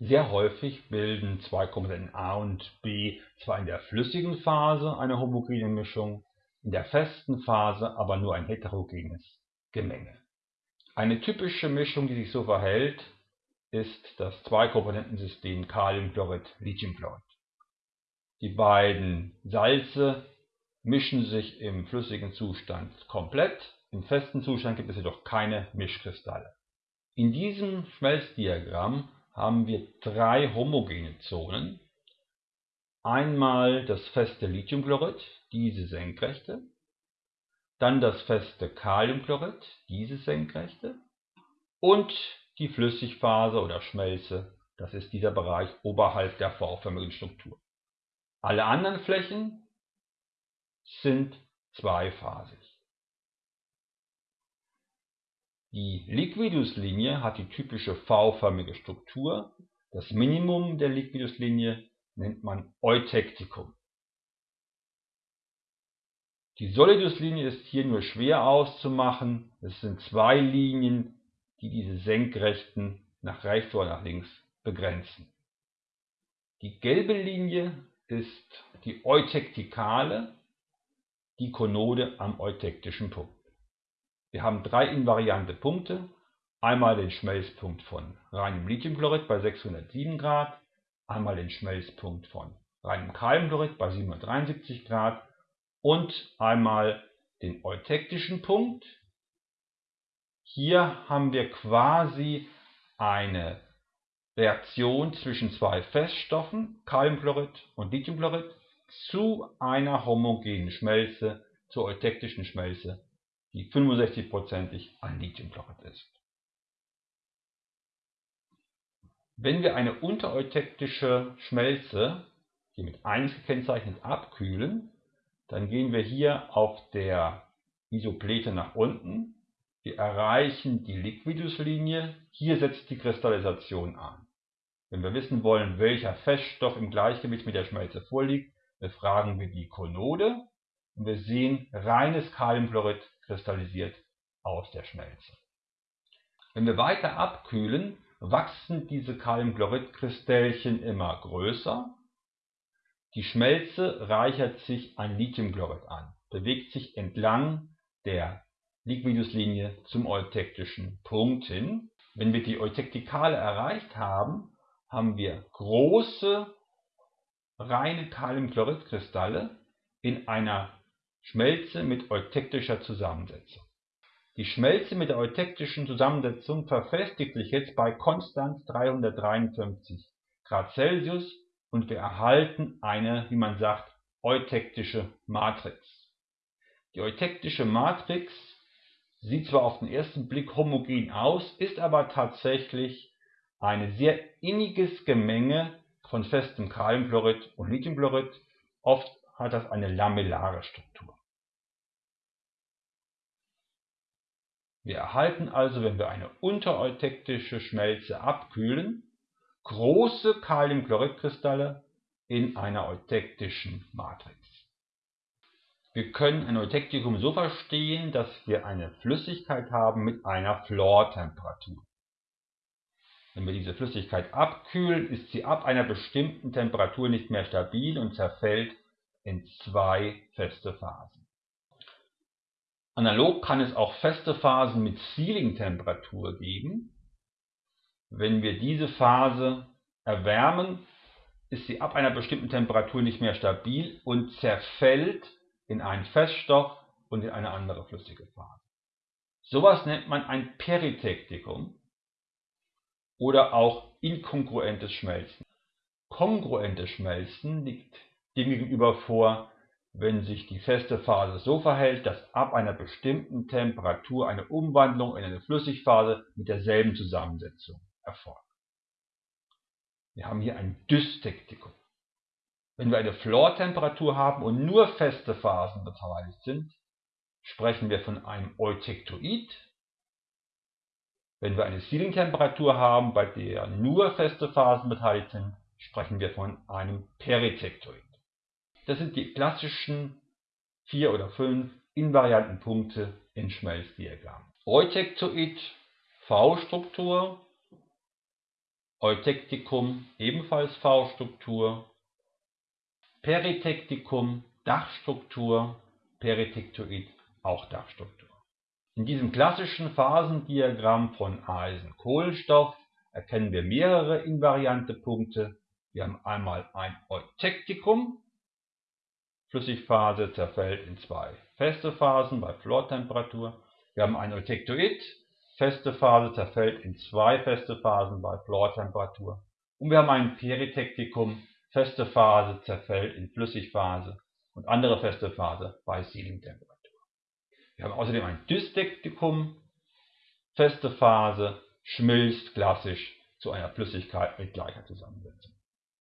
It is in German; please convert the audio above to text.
Sehr häufig bilden zwei Komponenten A und B zwar in der flüssigen Phase eine homogene Mischung, in der festen Phase aber nur ein heterogenes Gemenge. Eine typische Mischung, die sich so verhält, ist das Zweikomponentensystem Kaliumchlorid-Lithiumchlorid. Die beiden Salze mischen sich im flüssigen Zustand komplett, im festen Zustand gibt es jedoch keine Mischkristalle. In diesem Schmelzdiagramm haben wir drei homogene Zonen. Einmal das feste Lithiumchlorid, diese senkrechte, dann das feste Kaliumchlorid, diese senkrechte und die Flüssigphase oder Schmelze, das ist dieser Bereich oberhalb der V-förmigen Struktur. Alle anderen Flächen sind zweiphasig. Die Liquidus-Linie hat die typische V-förmige Struktur, das Minimum der Liquidus-Linie nennt man Eutektikum. Die Solidus-Linie ist hier nur schwer auszumachen, es sind zwei Linien, die diese Senkrechten nach rechts oder nach links begrenzen. Die gelbe Linie ist die Eutektikale, die Konode am eutektischen Punkt. Wir haben drei invariante Punkte. Einmal den Schmelzpunkt von reinem Lithiumchlorid bei 607 Grad, einmal den Schmelzpunkt von reinem Kaliumchlorid bei 773 Grad und einmal den eutektischen Punkt. Hier haben wir quasi eine Reaktion zwischen zwei Feststoffen, Kaliumchlorid und Lithiumchlorid, zu einer homogenen Schmelze, zur eutektischen Schmelze die 65%ig an Lithiumchlorid ist. Wenn wir eine untereutektische Schmelze, hier mit 1 gekennzeichnet, abkühlen, dann gehen wir hier auf der Isoplete nach unten. Wir erreichen die Liquiduslinie. Hier setzt die Kristallisation an. Wenn wir wissen wollen, welcher Feststoff im Gleichgewicht mit der Schmelze vorliegt, befragen wir die Konode und wir sehen reines Kaliumchlorid kristallisiert aus der Schmelze. Wenn wir weiter abkühlen, wachsen diese Kaliumchloridkristellchen immer größer. Die Schmelze reichert sich an Lithiumchlorid an, bewegt sich entlang der Liquiduslinie zum eutektischen Punkt hin. Wenn wir die Eutektikale erreicht haben, haben wir große reine Kaliumchloridkristalle in einer Schmelze mit eutektischer Zusammensetzung. Die Schmelze mit der eutektischen Zusammensetzung verfestigt sich jetzt bei konstant 353 Grad Celsius und wir erhalten eine, wie man sagt, eutektische Matrix. Die eutektische Matrix sieht zwar auf den ersten Blick homogen aus, ist aber tatsächlich ein sehr inniges Gemenge von festem Kaliumchlorid und Lithiumchlorid. Oft hat das eine lamellare Struktur. Wir erhalten also, wenn wir eine untereutektische Schmelze abkühlen, große Kaliumchloridkristalle in einer eutektischen Matrix. Wir können ein Eutektikum so verstehen, dass wir eine Flüssigkeit haben mit einer Flortemperatur. Wenn wir diese Flüssigkeit abkühlen, ist sie ab einer bestimmten Temperatur nicht mehr stabil und zerfällt in zwei feste Phasen. Analog kann es auch feste Phasen mit Sealing-Temperatur geben. Wenn wir diese Phase erwärmen, ist sie ab einer bestimmten Temperatur nicht mehr stabil und zerfällt in einen Feststoff und in eine andere flüssige Phase. Sowas nennt man ein Peritektikum oder auch inkongruentes Schmelzen. Kongruentes Schmelzen liegt dem gegenüber vor, wenn sich die feste Phase so verhält, dass ab einer bestimmten Temperatur eine Umwandlung in eine Flüssigphase mit derselben Zusammensetzung erfolgt. Wir haben hier ein Dystektikum. Wenn wir eine Flortemperatur haben und nur feste Phasen beteiligt sind, sprechen wir von einem Eutektoid. Wenn wir eine Sealing-Temperatur haben, bei der nur feste Phasen beteiligt sind, sprechen wir von einem Peritektoid. Das sind die klassischen vier oder fünf invarianten Punkte in Schmelzdiagramm. Eutektoid V-Struktur, Eutektikum ebenfalls V-Struktur, Peritektikum Dachstruktur, Peritektoid auch Dachstruktur. In diesem klassischen Phasendiagramm von Eisen-Kohlenstoff erkennen wir mehrere invariante Punkte. Wir haben einmal ein Eutektikum, Flüssigphase zerfällt in zwei feste Phasen bei Flortemperatur. Wir haben ein Eutektoid, feste Phase zerfällt in zwei feste Phasen bei Flortemperatur. Und wir haben ein Peritektikum, feste Phase zerfällt in Flüssigphase und andere feste Phase bei Sealing-Temperatur. Wir haben außerdem ein Dystektikum, feste Phase schmilzt klassisch zu einer Flüssigkeit mit gleicher Zusammensetzung.